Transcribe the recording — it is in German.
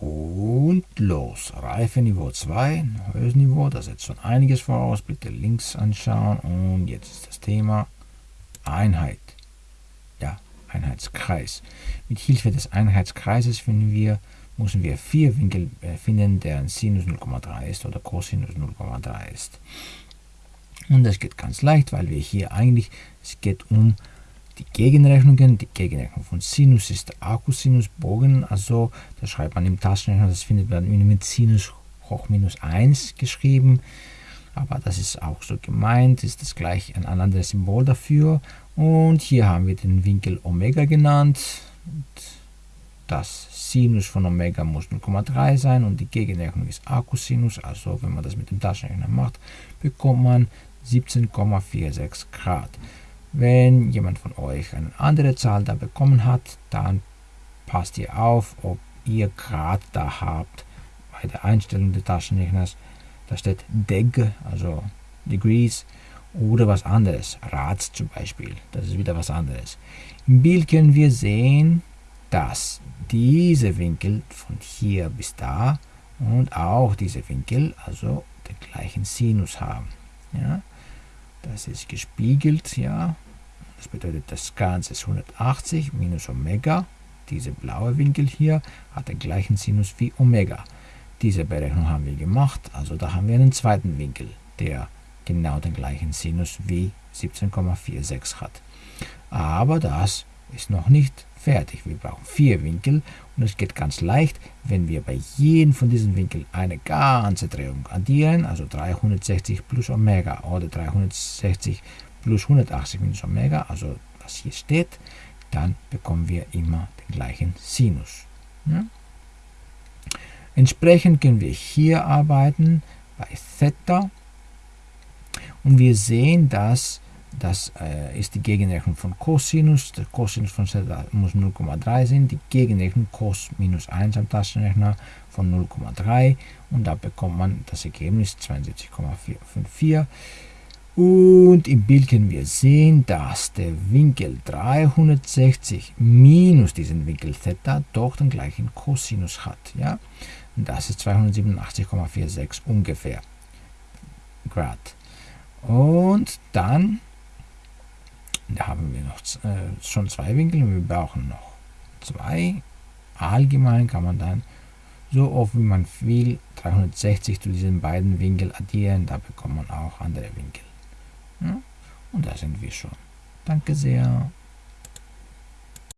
Und los. Reifeniveau 2, ein höheres Niveau, das setzt schon einiges voraus. Bitte links anschauen. Und jetzt ist das Thema Einheit. Ja, Einheitskreis. Mit Hilfe des Einheitskreises finden wir, müssen wir vier Winkel äh, finden, deren Sinus 0,3 ist oder Cosinus 0,3 ist. Und das geht ganz leicht, weil wir hier eigentlich, es geht um die Gegenrechnungen. Die Gegenrechnung von Sinus ist Akkusinus Bogen, also da schreibt man im Taschenrechner, das findet man mit Sinus hoch minus 1 geschrieben. Aber das ist auch so gemeint, ist das gleich ein anderes Symbol dafür. Und hier haben wir den Winkel Omega genannt. Das Sinus von Omega muss 0,3 sein und die Gegenrechnung ist Akkusinus. Also wenn man das mit dem Taschenrechner macht, bekommt man 17,46 Grad. Wenn jemand von euch eine andere Zahl da bekommen hat, dann passt ihr auf, ob ihr Grad da habt bei der Einstellung des Taschenrechners. Da steht Deg, also Degrees, oder was anderes, Rad zum Beispiel, das ist wieder was anderes. Im Bild können wir sehen, dass diese Winkel von hier bis da und auch diese Winkel also den gleichen Sinus haben. Ja? Das ist gespiegelt, ja. Das bedeutet, das Ganze ist 180 minus Omega. Diese blaue Winkel hier hat den gleichen Sinus wie Omega. Diese Berechnung haben wir gemacht, also da haben wir einen zweiten Winkel, der genau den gleichen Sinus wie 17,46 hat. Aber das ist noch nicht fertig. Wir brauchen vier Winkel und es geht ganz leicht, wenn wir bei jedem von diesen Winkeln eine ganze Drehung addieren, also 360 plus Omega oder 360 plus 180 minus Omega, also was hier steht, dann bekommen wir immer den gleichen Sinus. Ja? Entsprechend können wir hier arbeiten bei Theta und wir sehen, dass das äh, ist die Gegenrechnung von Cosinus. Der Cosinus von Theta muss 0,3 sein. Die Gegenrechnung Cos minus 1 am Taschenrechner von 0,3. Und da bekommt man das Ergebnis 72,454. Und im Bild können wir sehen, dass der Winkel 360 minus diesen Winkel Theta doch den gleichen Cosinus hat. Ja? Das ist 287,46 ungefähr Grad. Und dann da haben wir noch äh, schon zwei Winkel und wir brauchen noch zwei. Allgemein kann man dann so oft wie man will 360 zu diesen beiden Winkeln addieren, da bekommt man auch andere Winkel. Da sind wir schon. Danke sehr.